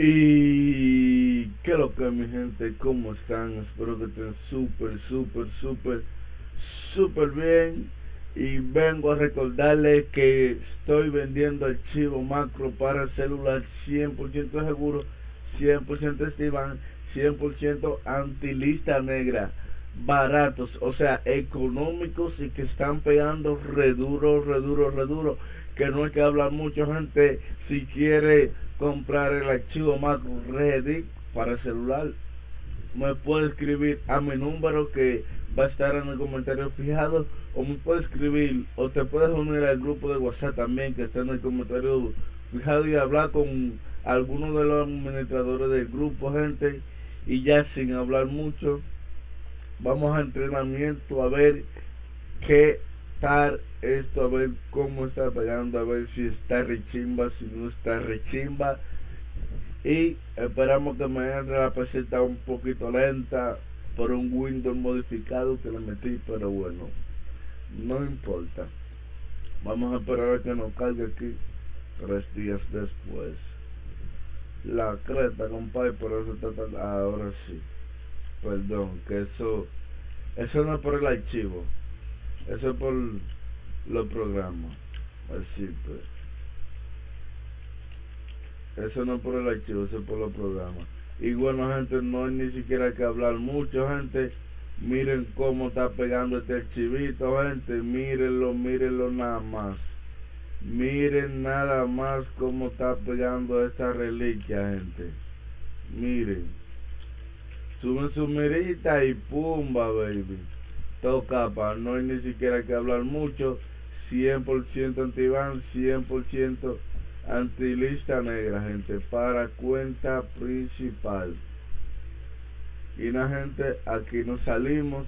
Y qué lo que mi gente, ¿cómo están? Espero que estén súper, súper, súper, súper bien. Y vengo a recordarles que estoy vendiendo archivo macro para celular 100% seguro, 100% estivan, 100% antilista negra. Baratos, o sea, económicos y que están pegando reduro, reduro, reduro. Que no hay que hablar mucho, gente. Si quiere comprar el archivo Mac Ready para celular, me puede escribir a mi número que va a estar en el comentario fijado o me puede escribir o te puedes unir al grupo de WhatsApp también que está en el comentario fijado y hablar con algunos de los administradores del grupo gente y ya sin hablar mucho vamos a entrenamiento a ver qué tal esto, a ver cómo está pegando, a ver si está rechimba, si no está rechimba. Y esperamos que entre la peseta un poquito lenta por un Windows modificado que le metí, pero bueno, no importa. Vamos a esperar a que nos cargue aquí tres días después. La creta, compadre, por eso está Ahora sí. Perdón, que eso. Eso no es por el archivo. Eso es por los programas. Así pues. Eso no es por el archivo, eso es por los programas. Y bueno, gente, no hay ni siquiera que hablar mucho, gente. Miren cómo está pegando este archivito, gente. Mírenlo, mírenlo nada más. Miren nada más cómo está pegando esta reliquia, gente. Miren. Suben su mirita y pumba, baby. Toca, pa, no hay ni siquiera que hablar mucho. 100% antiban, 100% antilista negra, gente, para cuenta principal. Y la gente, aquí nos salimos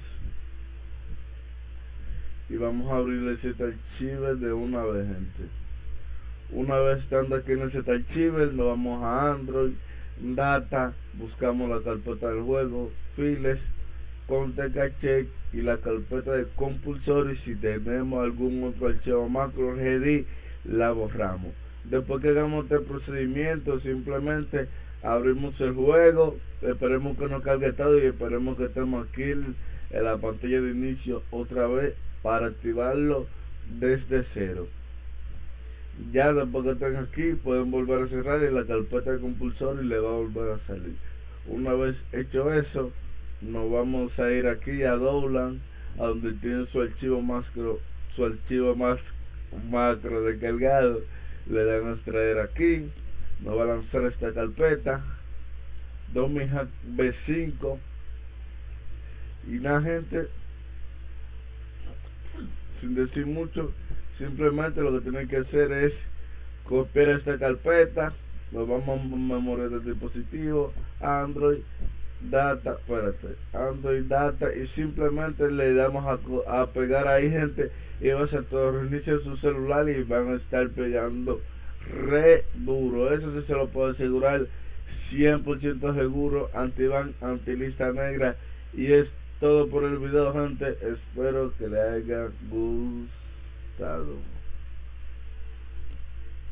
y vamos a abrir ese archivo de una vez, gente. Una vez estando aquí en ese archivo, nos vamos a Android, Data, buscamos la carpeta del juego, Files, Conte Cache y la carpeta de compulsor y si tenemos algún otro archivo macro ready la borramos. Después que hagamos este procedimiento simplemente abrimos el juego esperemos que no cargue todo y esperemos que estemos aquí en la pantalla de inicio otra vez para activarlo desde cero ya después que estén aquí pueden volver a cerrar y la carpeta de compulsor y le va a volver a salir. Una vez hecho eso nos vamos a ir aquí a Dowland a donde tiene su archivo macro su archivo más macro descargado le dan a extraer aquí nos va a lanzar esta carpeta. Domihack B5 y la gente sin decir mucho simplemente lo que tienen que hacer es copiar esta carpeta lo vamos a memoria del dispositivo Android data, espérate, Android data y simplemente le damos a, pegar ahí gente y va a ser todo reinicio su celular y van a estar pegando re duro. Eso sí se lo puedo asegurar 100% seguro, antiban, antilista negra y es todo por el video gente. Espero que le haya gustado. Estado.